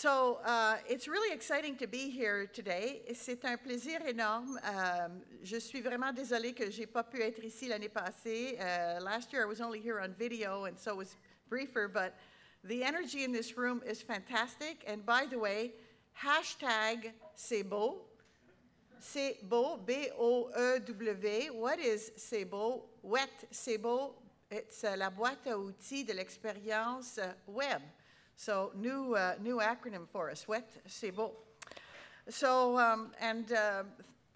So uh, it's really exciting to be here today. C'est un plaisir énorme. Um, je suis vraiment désolée que j'ai pas pu être ici l'année passée. Uh, last year I was only here on video and so it was briefer, but the energy in this room is fantastic. And by the way, hashtag c'est beau. C'est beau, B-O-E-W. What is c'est beau? Wet, c'est beau. It's uh, la boîte à outils de l'expérience uh, web. So new, uh, new acronym for us, WET, c'est. So, um, and uh,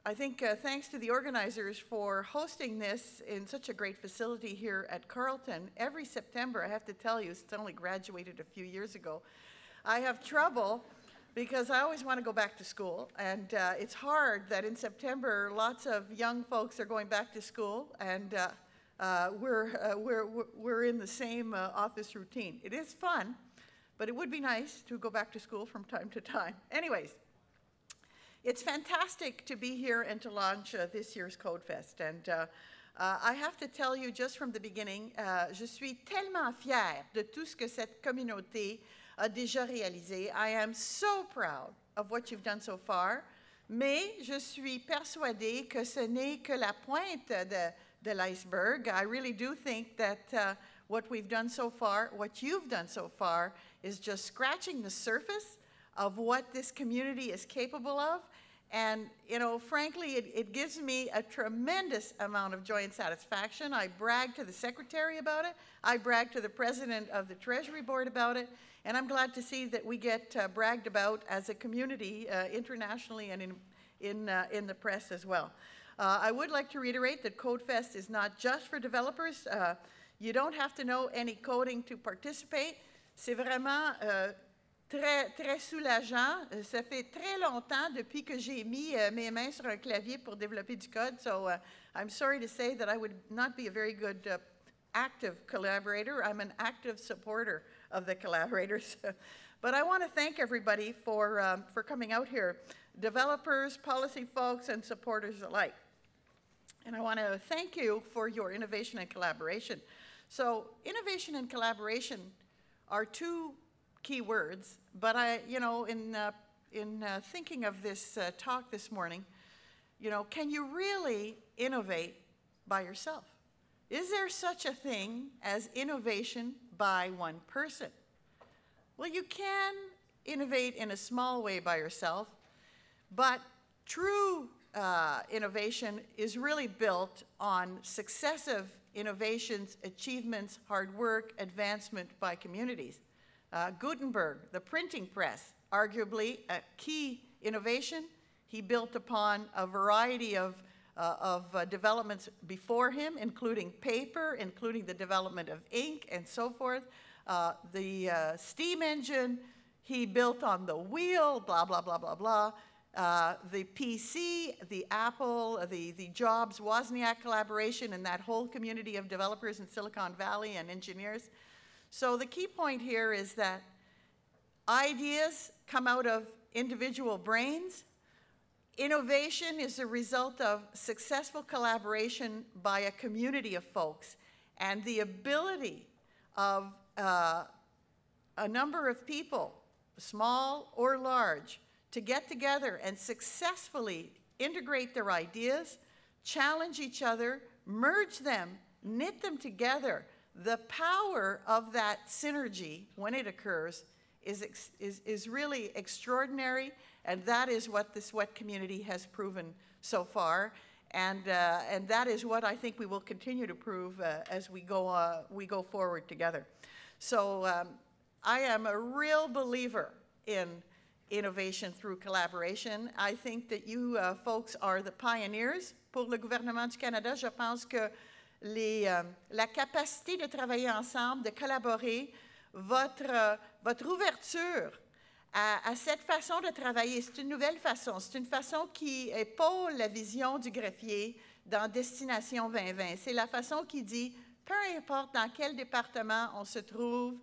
I think uh, thanks to the organizers for hosting this in such a great facility here at Carleton. Every September, I have to tell you, it's only graduated a few years ago, I have trouble because I always want to go back to school. And uh, it's hard that in September, lots of young folks are going back to school and uh, uh, we're, uh, we're, we're in the same uh, office routine. It is fun, but it would be nice to go back to school from time to time. Anyways, it's fantastic to be here and to launch uh, this year's CodeFest. And uh, uh, I have to tell you just from the beginning, uh, je suis tellement fière de tout ce que cette communauté a déjà réalisé. I am so proud of what you've done so far, mais je suis persuadée que ce n'est que la pointe de, de l'iceberg. I really do think that uh, what we've done so far, what you've done so far, is just scratching the surface of what this community is capable of. And, you know, frankly, it, it, gives me a tremendous amount of joy and satisfaction. I brag to the secretary about it. I brag to the president of the Treasury Board about it. And I'm glad to see that we get uh, bragged about as a community uh, internationally and in, in, uh, in the press as well. Uh, I would like to reiterate that CodeFest is not just for developers. You don't have to know any coding to participate. C'est vraiment euh, très, très soulageant. Euh, ça fait très longtemps depuis que j'ai mis euh, mes mains sur un clavier pour développer du code. So uh, I'm sorry to say that I would not be a very good uh, active collaborator. I'm an active supporter of the collaborators. but I want to thank everybody for, um, for coming out here, developers, policy folks, and supporters alike. And I want to thank you for your innovation and collaboration. So innovation and collaboration are two key words, but I, you know, in, uh, in uh, thinking of this uh, talk this morning, you know, can you really innovate by yourself? Is there such a thing as innovation by one person? Well, you can innovate in a small way by yourself, but true uh, innovation is really built on successive innovations, achievements, hard work, advancement by communities. Uh, Gutenberg, the printing press, arguably a key innovation. He built upon a variety of, uh, of uh, developments before him, including paper, including the development of ink and so forth. Uh, the uh, steam engine, he built on the wheel, blah, blah, blah, blah, blah. Uh, the PC, the Apple, the, the Jobs, Wozniak collaboration, and that whole community of developers in Silicon Valley and engineers. So the key point here is that ideas come out of individual brains. Innovation is a result of successful collaboration by a community of folks. And the ability of uh, a number of people, small or large, to get together and successfully integrate their ideas, challenge each other, merge them, knit them together. The power of that synergy, when it occurs, is, is, is really extraordinary, and that is what the SWET community has proven so far. And, uh, and that is what I think we will continue to prove uh, as we go, uh, we go forward together. So um, I am a real believer in innovation through collaboration. I think that you uh, folks are the pioneers. Pour le gouvernement du Canada, je pense que euh, la capacité de travailler ensemble, de collaborer, votre, euh, ouverture à, à, cette façon de travailler, c'est une nouvelle façon. C'est une façon qui épaule la vision du greffier dans Destination 2020. C'est la façon qui dit, peu importe dans quel département on se trouve,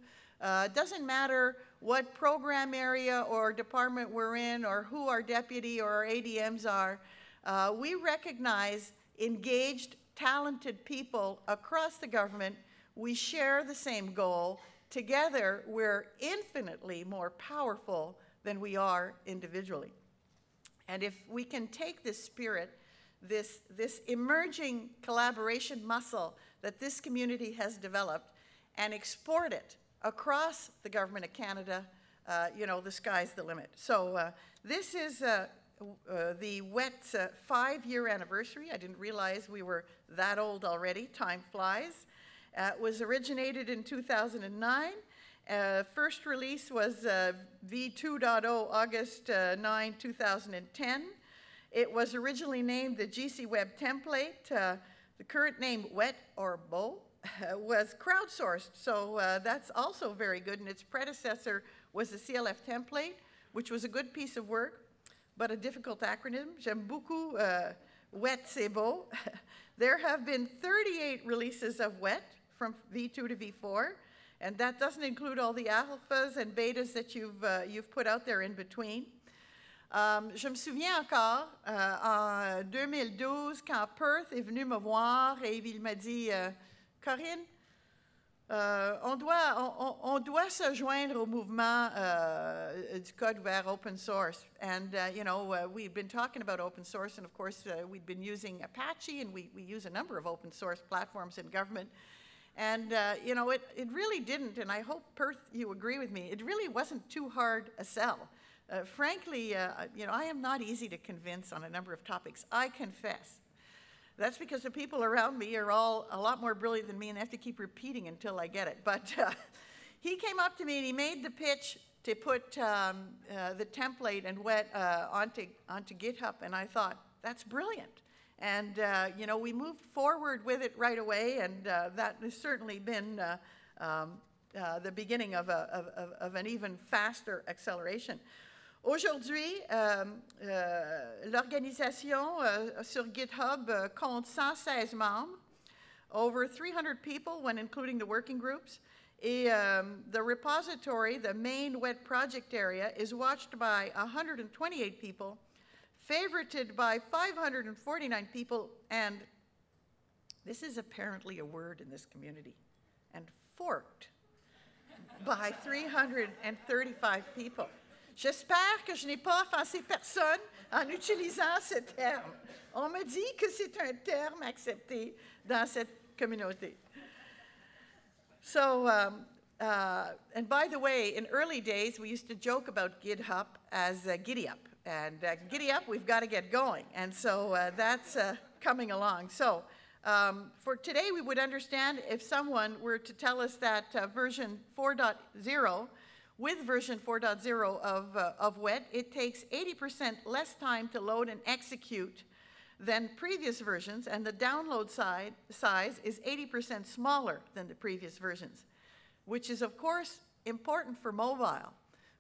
uh, doesn't matter what program area or department we're in or who our deputy or our ADMs are. Uh, we recognize engaged, talented people across the government. We share the same goal. Together, we're infinitely more powerful than we are individually. And if we can take this spirit, this, this emerging collaboration muscle that this community has developed, and export it across the Government of Canada, uh, you know, the sky's the limit. So uh, this is uh, uh the WET uh, five-year anniversary. I didn't realize we were that old already. Time flies. Uh, it was originated in 2009. Uh, first release was uh, V2.0 August uh, 9, 2010. It was originally named the GC Web template. The current name Wet or Bo was crowdsourced, so uh, that's also very good. And its predecessor was the CLF template, which was a good piece of work, but a difficult acronym. J'aime beaucoup uh, Wet c'est beau. there have been 38 releases of Wet from V2 to V4. And that doesn't include all the alphas and betas that you've, uh, you've put out there in between. Um, je me souviens encore, euh, en 2012, quand Perth est venu me voir et il m'a dit, euh, Corinne, euh, on, doit, on, on, doit se joindre au mouvement uh, du code ouvert open source. And, uh, you know, uh, we've been talking about open source, and of course, uh, we've been using Apache, and we, we use a number of open source platforms in government. And, uh, you know, it, it really didn't, and I hope, Perth, you agree with me, it really wasn't too hard a sell. Uh, frankly, you know, I am not easy to convince on a number of topics, I confess. That's because the people around me are all a lot more brilliant than me and I have to keep repeating until I get it. But uh, he came up to me and he made the pitch to put um, uh, the template and wet uh, onto, onto GitHub, and I thought, that's brilliant. And, uh, you know, we moved forward with it right away, and uh, that has certainly been uh, um, the beginning of, a, of, of, an even faster acceleration. Aujourd'hui, euh, euh, l'organisation euh, sur GitHub euh, compte 116 membres, over 300 people when including the working groups. Et, um, the repository, the main wet project area, is watched by 128 people favorited by 549 people, and this is apparently a word in this community, and forked by 335 people. J'espère que je n'ai pas offensé personne en utilisant ce terme. On me dit que c'est un terme accepté dans cette communauté. So, um, uh, and by the way, in early days, we used to joke about GitHub as uh, Giddy Up and uh, giddy up, we've got to get going. And so uh, that's uh, coming along. So um, for today, we would understand if someone were to tell us that uh, version 4.0, with version 4.0 of, uh, of WET, it takes 80% less time to load and execute than previous versions, and the download side, size is 80% smaller than the previous versions, which is, of course, important for mobile.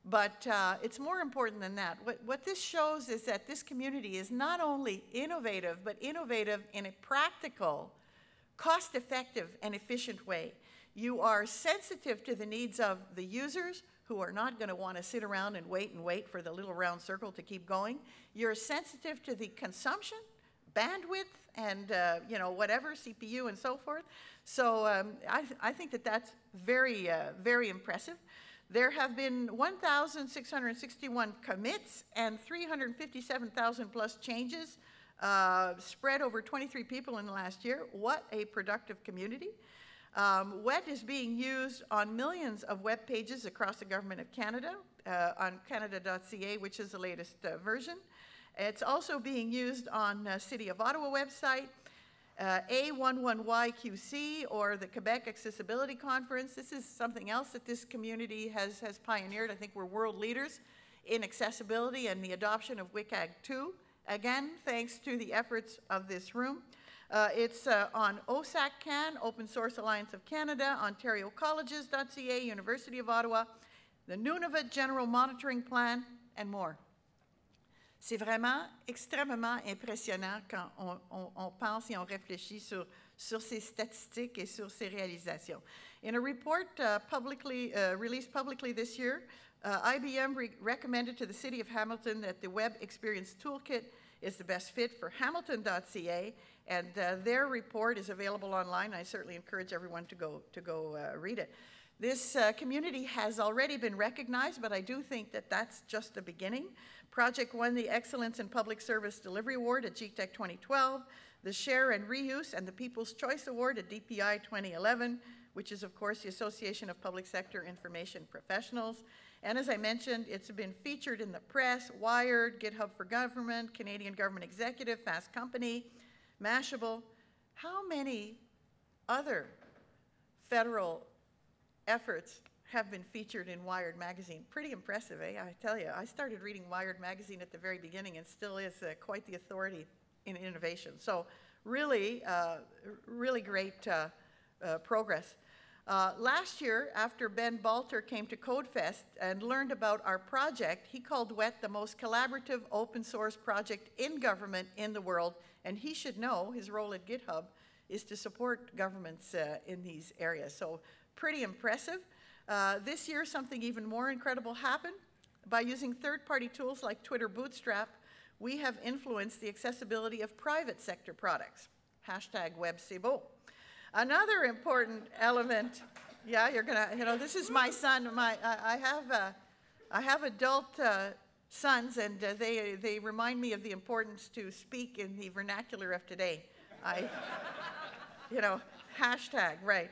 But uh, it's more important than that. What, what this shows is that this community is not only innovative, but innovative in a practical, cost-effective, and efficient way. You are sensitive to the needs of the users who are not going to want to sit around and wait and wait for the little round circle to keep going. You're sensitive to the consumption, bandwidth, and uh, you know whatever CPU and so forth. So um, I, I, think that that's very, uh, very impressive. There have been 1,661 commits and 357,000 plus changes uh, spread over 23 people in the last year. What a productive community. Um, WET is being used on millions of web pages across the Government of Canada uh, on canada.ca, which is the latest uh, version. It's also being used on uh, City of Ottawa website, uh, A11YQC or the Quebec Accessibility Conference. This is something else that this community has, has pioneered. I think we're world leaders in accessibility and the adoption of WCAG 2. Again, thanks to the efforts of this room. Uh, it's uh, on OSAC-CAN, Open Source Alliance of Canada, OntarioColleges.ca, University of Ottawa, the Nunavut General Monitoring Plan, and more. C'est vraiment extrêmement impressionnant quand on, on, on, pense et on réfléchit sur, sur ces statistiques et sur ces réalisations. In a report uh, publicly, uh, released publicly this year, uh, IBM re recommended to the City of Hamilton that the Web Experience Toolkit is the best fit for hamilton.ca, and uh, their report is available online. I certainly encourage everyone to go, to go uh, read it. This uh, community has already been recognized, but I do think that that's just the beginning. Project won the Excellence in Public Service Delivery Award at GTEC 2012, the Share and Reuse and the People's Choice Award at DPI 2011, which is, of course, the Association of Public Sector Information Professionals. And as I mentioned, it's been featured in the press, Wired, GitHub for Government, Canadian Government Executive, Fast Company, Mashable. How many other federal efforts have been featured in Wired magazine? Pretty impressive, eh? I tell you, I started reading Wired magazine at the very beginning and still is uh, quite the authority in innovation. So really, uh, really great uh, uh progress. Uh, last year, after Ben Balter came to CodeFest and learned about our project, he called WET the most collaborative open source project in government in the world, and he should know his role at GitHub is to support governments uh, in these areas. So pretty impressive. Uh, this year, something even more incredible happened. By using third-party tools like Twitter Bootstrap, we have influenced the accessibility of private sector products. Hashtag WebCBO. Another important element, yeah, you're gonna, you know, this is my son. My, I, I have, uh, I have adult uh, sons, and uh, they they remind me of the importance to speak in the vernacular of today. I, you know, hashtag right.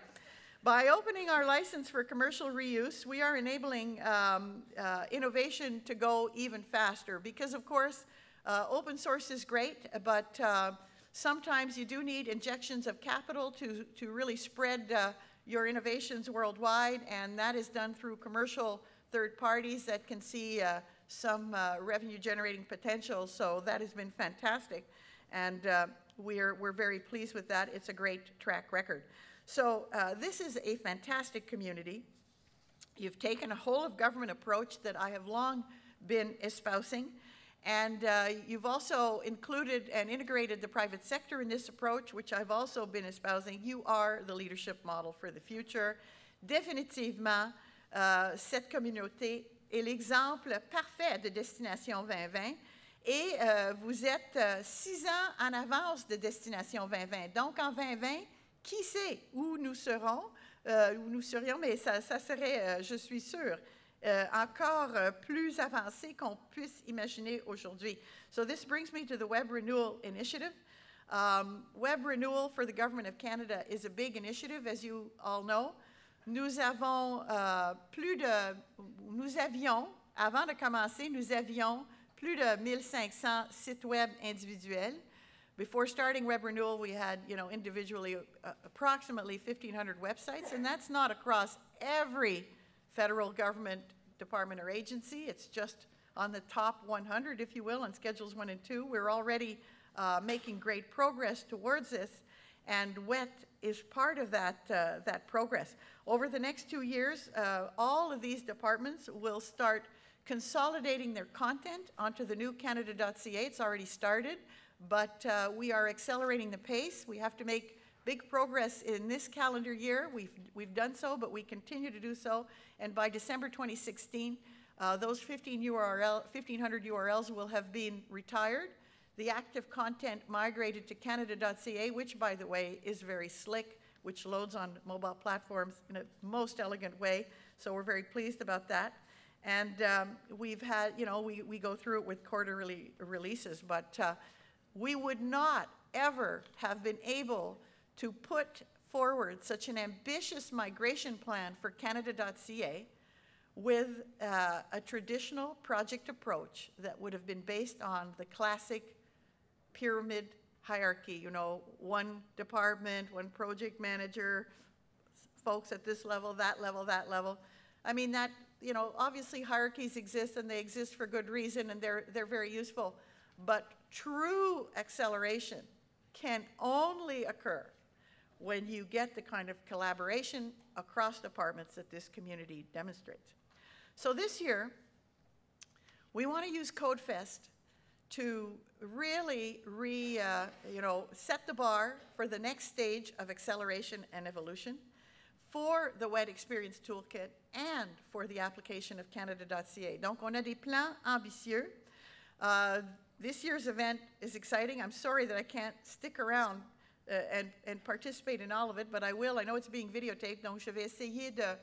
By opening our license for commercial reuse, we are enabling um, uh, innovation to go even faster because, of course, uh, open source is great, but uh, Sometimes you do need injections of capital to, to really spread uh, your innovations worldwide, and that is done through commercial third parties that can see uh, some uh, revenue generating potential. So that has been fantastic, and uh, we're, we're very pleased with that. It's a great track record. So uh, this is a fantastic community. You've taken a whole of government approach that I have long been espousing. And uh, you've also included and integrated the private sector in this approach, which I've also been espousing. You are the leadership model for the future. Définitivement, euh, cette communauté est l'exemple parfait de Destination 2020 et euh, vous êtes euh, six ans en avance de Destination 2020. Donc, en 2020, qui sait où nous serons, où nous serions, mais ça, serait, je suis sûre, euh, encore euh, plus avancé qu'on puisse imaginer aujourd'hui. So this brings me to the Web Renewal Initiative. Um, Web Renewal for the Government of Canada is a big initiative, as you all know. Nous avons euh, plus de, nous avions, avant de commencer, nous avions plus de 1500 sites web individuels. Before starting Web Renewal, we had, you know, individually uh, approximately 1,500 websites, and that's not across every federal government department or agency. It's just on the top 100, if you will, on Schedules 1 and 2. We're already uh, making great progress towards this, and WET is part of that, uh, that progress. Over the next two years, uh, all of these departments will start consolidating their content onto the new Canada.ca. It's already started, but uh, we are accelerating the pace. We have to make big progress in this calendar year. We've, we've done so, but we continue to do so. And by December 2016, uh, those 15 URL, 1,500 URLs will have been retired. The active content migrated to Canada.ca, which, by the way, is very slick, which loads on mobile platforms in a most elegant way. So we're very pleased about that. And um, we've had, you know, we, we go through it with quarterly releases, but uh, we would not ever have been able to put forward such an ambitious migration plan for Canada.ca with uh, a traditional project approach that would have been based on the classic pyramid hierarchy, you know, one department, one project manager, folks at this level, that level, that level. I mean, that, you know, obviously hierarchies exist and they exist for good reason and they're, they're very useful. But true acceleration can only occur when you get the kind of collaboration across departments that this community demonstrates. So this year, we want to use CodeFest to really re, uh, you know, set the bar for the next stage of acceleration and evolution for the Web Experience Toolkit and for the application of Canada.ca. Donc, on a des plans ambitieux. Uh, this year's event is exciting. I'm sorry that I can't stick around uh, and, and participate in all of it, but I will. I know it's being videotaped, donc je vais essayer de,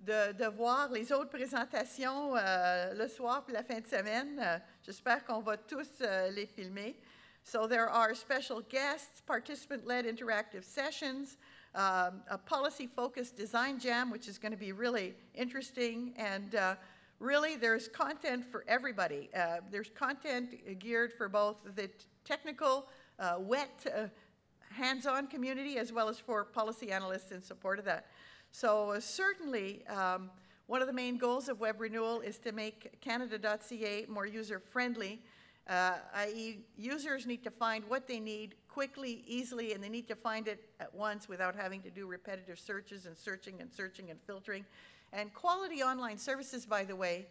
de, de voir les autres présentations euh, le soir puis la fin de semaine. Euh, J'espère qu'on va tous euh, les filmer. So there are special guests, participant-led interactive sessions, um, a policy-focused design jam, which is going to be really interesting, and uh, really there's content for everybody. Uh, there's content geared for both the technical, uh, wet, uh, hands-on community as well as for policy analysts in support of that. So uh, certainly, um, one of the main goals of web renewal is to make Canada.ca more user-friendly, uh, i.e. users need to find what they need quickly, easily, and they need to find it at once without having to do repetitive searches and searching and searching and filtering. And quality online services, by the way,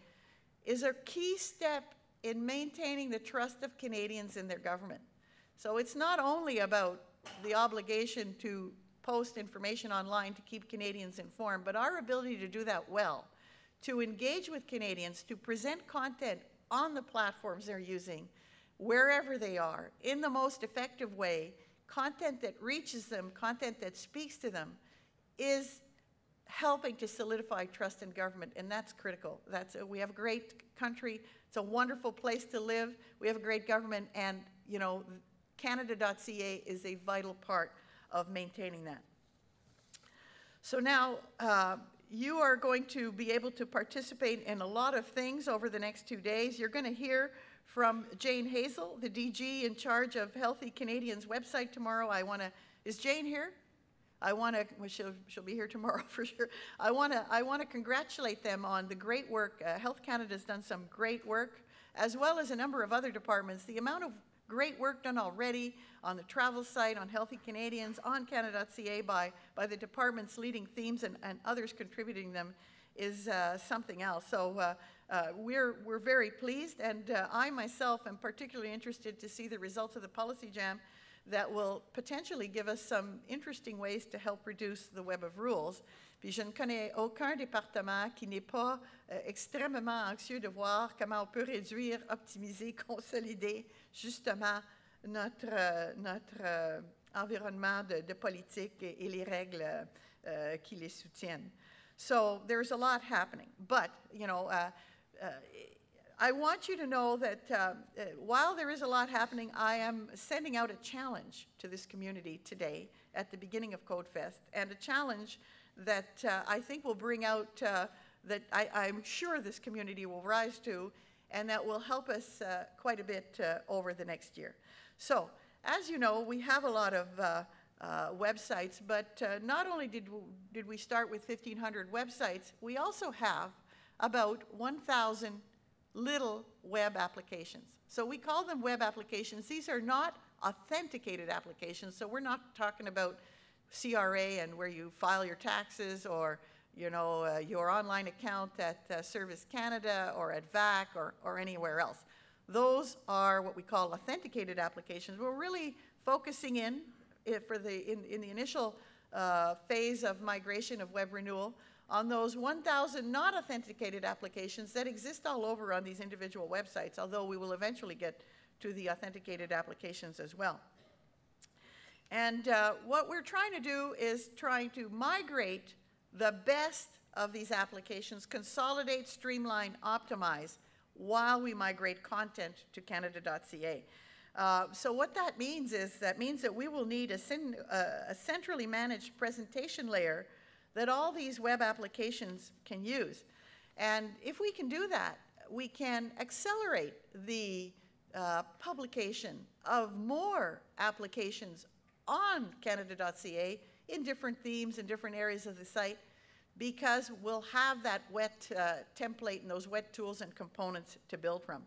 is a key step in maintaining the trust of Canadians in their government. So it's not only about the obligation to post information online to keep Canadians informed, but our ability to do that well, to engage with Canadians, to present content on the platforms they're using, wherever they are, in the most effective way, content that reaches them, content that speaks to them, is helping to solidify trust in government, and that's critical. That's a, we have a great country. It's a wonderful place to live. We have a great government, and you know, Canada.ca is a vital part of maintaining that. So now, uh, you are going to be able to participate in a lot of things over the next two days. You're going to hear from Jane Hazel, the DG in charge of Healthy Canadians website tomorrow. I want to, is Jane here? I want to, well, she'll, she'll be here tomorrow for sure. I want to, I want to congratulate them on the great work. Uh, Health Canada has done some great work, as well as a number of other departments. The amount of great work done already on the travel site, on Healthy Canadians, on Canada.ca by, by the department's leading themes and, and others contributing them is uh, something else. So uh, uh, we're, we're very pleased, and uh, I myself am particularly interested to see the results of the Policy Jam that will potentially give us some interesting ways to help reduce the web of rules. Puis je ne connais aucun département qui n'est pas euh, extrêmement anxieux de voir comment on peut réduire, optimiser, consolider justement notre, euh, notre euh, environnement de, de politique et, et, les règles euh, qui les soutiennent. So there's a lot happening, but you know, uh, uh, I want you to know that uh, while there is a lot happening, I am sending out a challenge to this community today at the beginning of CodeFest, and a challenge that uh, I think will bring out that I, am sure this community will rise to, and that will help us quite a bit over the next year. So, as you know, we have a lot of uh, uh, websites, but uh, not only did did we start with 1,500 websites, we also have about 1,000 little web applications. So we call them web applications. These are not authenticated applications, so we're not talking about CRA and where you file your taxes or you know, uh, your online account at uh, Service Canada or at VAC or, or anywhere else. Those are what we call authenticated applications. We're really focusing in for the, in, in the initial uh, phase of migration of web renewal on those 1,000 not authenticated applications that exist all over on these individual websites, although we will eventually get to the authenticated applications as well. And uh, what we're trying to do is trying to migrate the best of these applications, consolidate, streamline, optimize, while we migrate content to Canada.ca. Uh, so what that means is that means that we will need a, uh, a, centrally managed presentation layer that all these web applications can use. And if we can do that, we can accelerate the uh, publication of more applications on Canada.ca in different themes and different areas of the site because we'll have that wet uh, template and those wet tools and components to build from.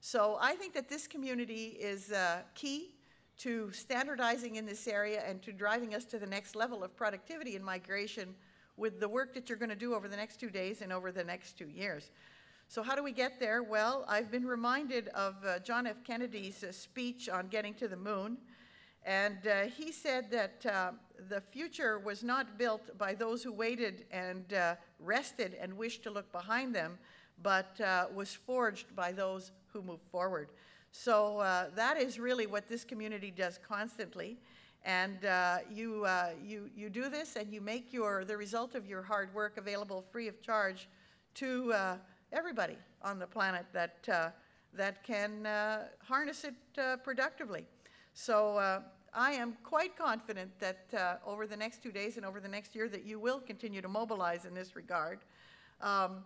So I think that this community is uh, key to standardizing in this area and to driving us to the next level of productivity and migration with the work that you're going to do over the next two days and over the next two years. So how do we get there? Well, I've been reminded of uh, John F. Kennedy's uh, speech on getting to the moon. And uh, he said that uh, the future was not built by those who waited and uh, rested and wished to look behind them, but uh, was forged by those who move forward. So uh, that is really what this community does constantly. And uh, you, you, you do this and you make your, the result of your hard work available free of charge to everybody on the planet that, that can harness it productively. So uh, I am quite confident that uh, over the next two days and over the next year that you will continue to mobilize in this regard. Um,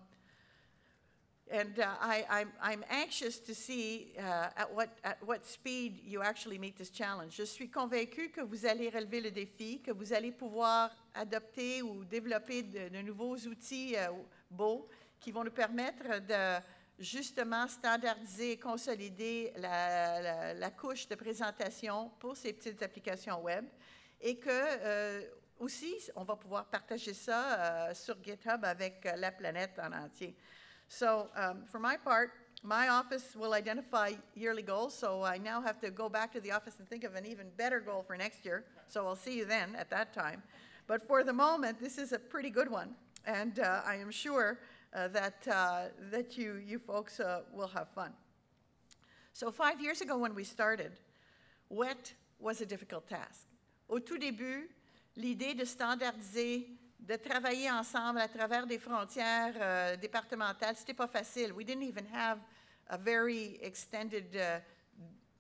and uh, I, I'm, I'm anxious to see uh, at, what, at what speed you actually meet this challenge. Je suis convaincu que vous allez relever le défi, que vous allez pouvoir adopter ou développer de, de nouveaux outils euh, beaux qui vont nous permettre de justement standardiser et consolider la, couche de présentation pour ces petites applications web et que euh, aussi on va pouvoir partager ça euh, sur GitHub avec euh, la planète en entier. So um, for my part, my office will identify yearly goals, so I now have to go back to the office and think of an even better goal for next year. So I'll see you then at that time. But for the moment, this is a pretty good one, and uh, I am sure that, uh, that you, you folks uh, will have fun. So five years ago when we started, WET was a difficult task. Au tout début, l'idée de standardiser de travailler ensemble à travers des frontières euh, départementales, c'était pas facile. We didn't even have a very extended, uh,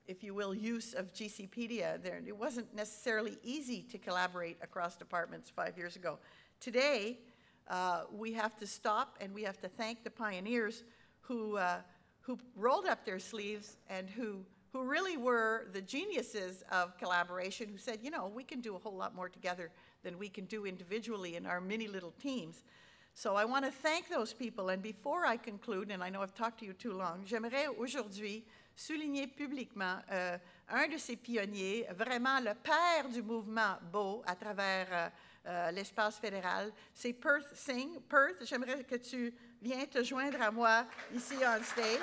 if you will, use of GCpedia. There, it wasn't necessarily easy to collaborate across departments five years ago. Today, uh, we have to stop and we have to thank the pioneers who, uh, who rolled up their sleeves and who, who really were the geniuses of collaboration, who said, you know, we can do a whole lot more together than we can do individually in our many little teams. So I want to thank those people. And before I conclude, and I know I've talked to you too long, j'aimerais aujourd'hui souligner publiquement euh, un de ces pionniers, vraiment le père du mouvement Beau à travers euh, euh, l'espace fédéral, c'est Perth Singh. Perth, j'aimerais que tu viennes te joindre à moi ici on stage.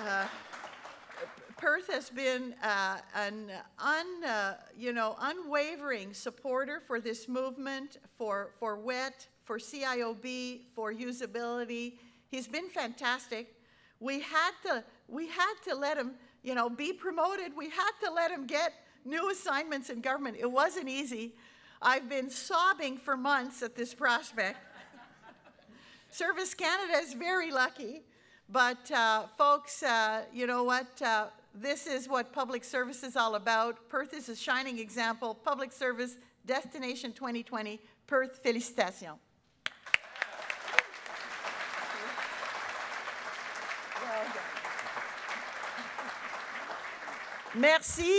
Uh, Perth has been uh, an un, uh, you know, unwavering supporter for this movement, for, for WET, for CIOB, for usability. He's been fantastic. We had to, we had to let him, you know, be promoted. We had to let him get new assignments in government. It wasn't easy. I've been sobbing for months at this prospect. Service Canada is very lucky. But uh, folks, uh, you know what? Uh, this is what public service is all about. Perth is a shining example. Public service, Destination 2020, Perth, félicitations. Merci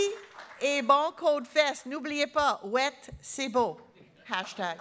et bon Code Fest. N'oubliez pas, wet, c'est beau. Hashtag.